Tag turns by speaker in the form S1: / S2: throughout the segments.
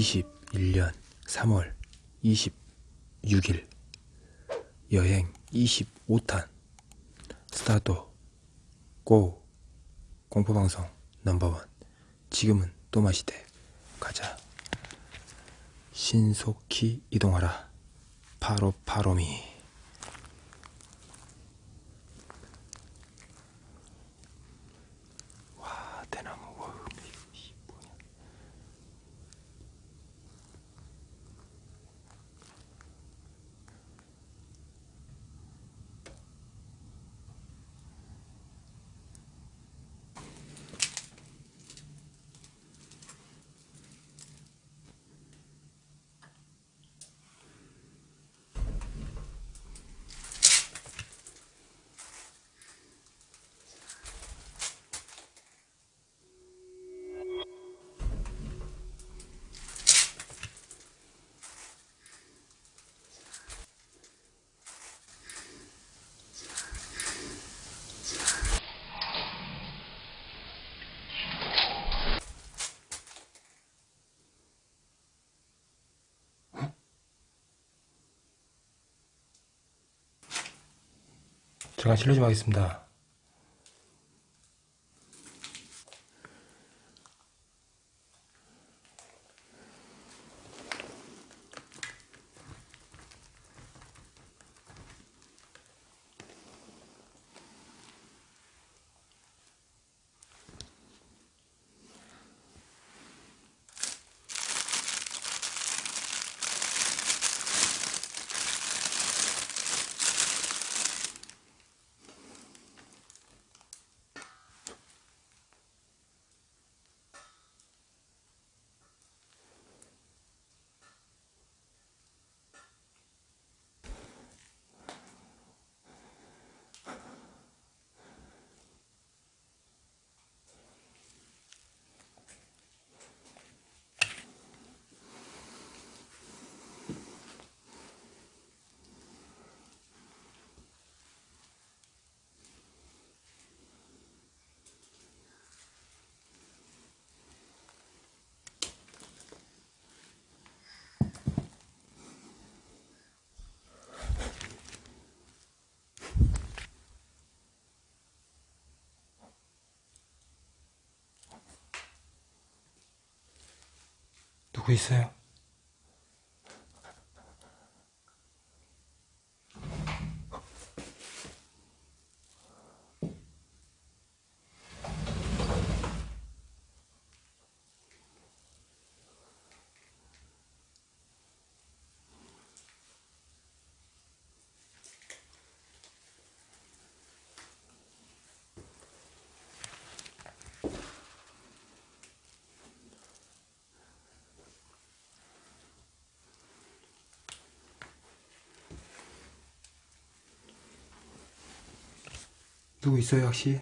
S1: 2021년 3월 26일 여행 25탄 스타트 고 공포방송 넘버원. 지금은 또마시대. 가자. 신속히 이동하라. 바로 바로미 와 대나무 와 이 뭐냐 잠깐 실례 좀 하겠습니다. 있어요? 누구 있어요, 혹시?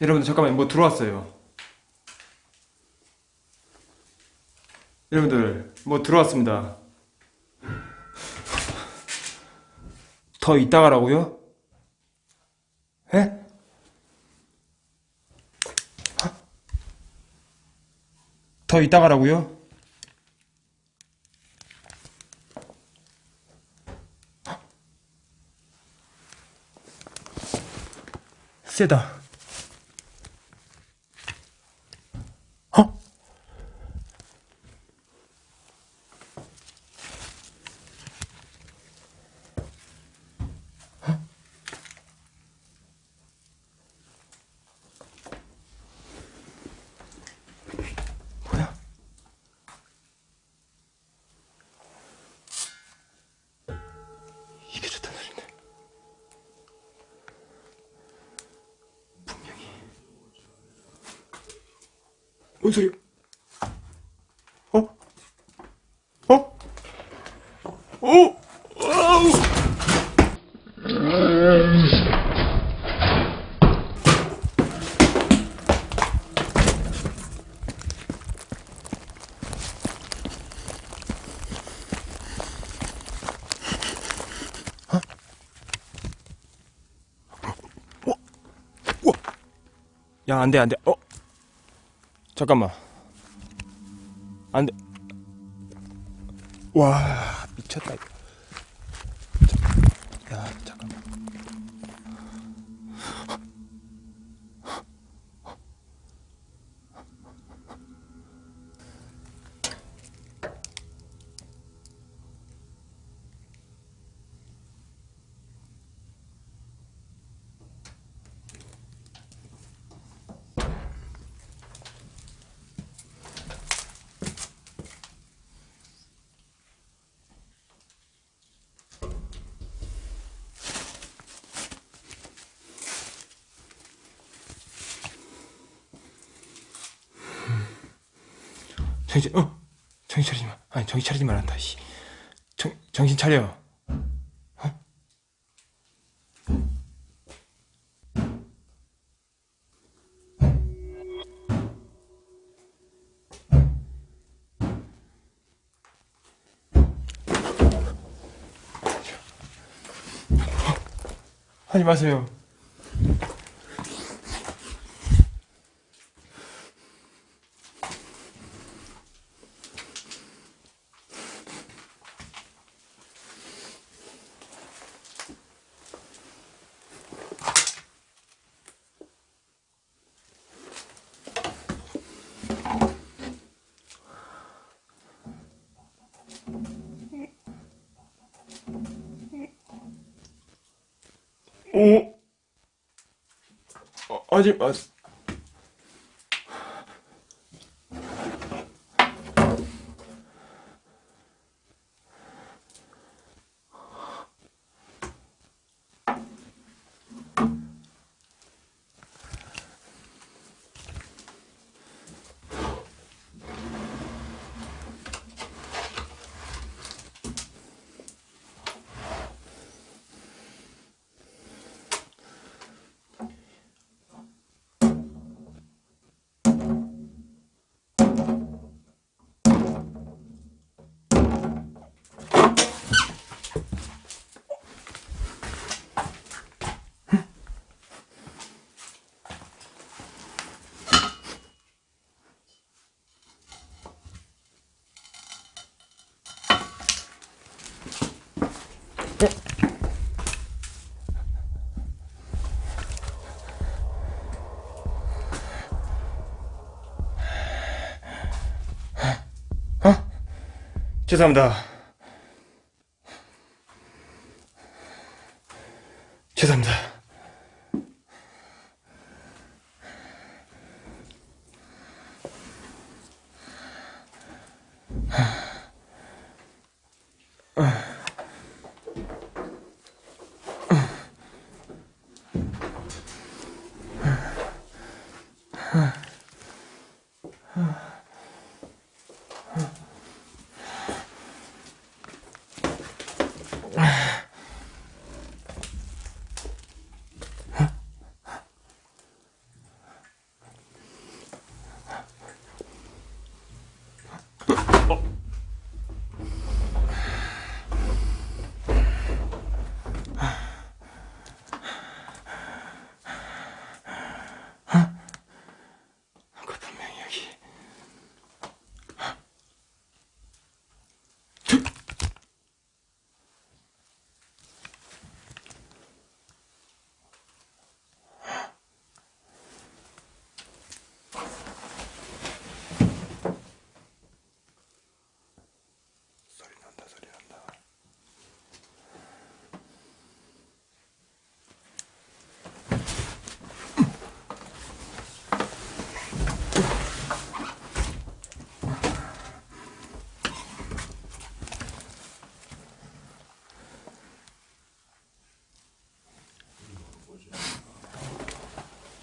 S1: 여러분들 잠깐만 뭐 들어왔어요. 여러분들 뭐 들어왔습니다. 더 이따 가라고요? 에? 더 이따 가라고요? 세다. 뭔 소리야? 어? 어? 어? 아우! 야, 안 돼, 안 돼. 어? 잠깐만. 안 돼. 와, 미쳤다, 야, 정신, 어? 정신 차리지 마. 아니, 정신 차리지 말란다, 씨. 정, 정신 차려. 어? 하지 마세요. 오. 어, 하지 죄송합니다. 죄송합니다.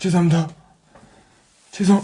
S1: 죄송합니다. 죄송.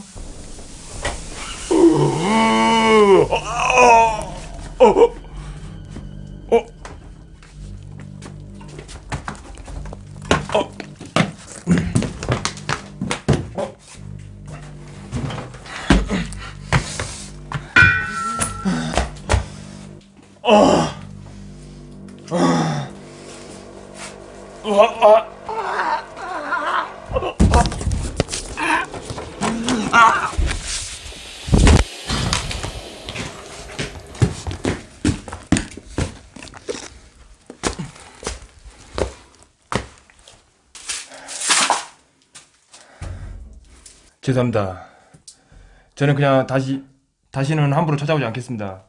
S1: 죄송합니다. 저는 그냥 다시 다시는 함부로 찾아오지 않겠습니다.